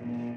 Mm-hmm.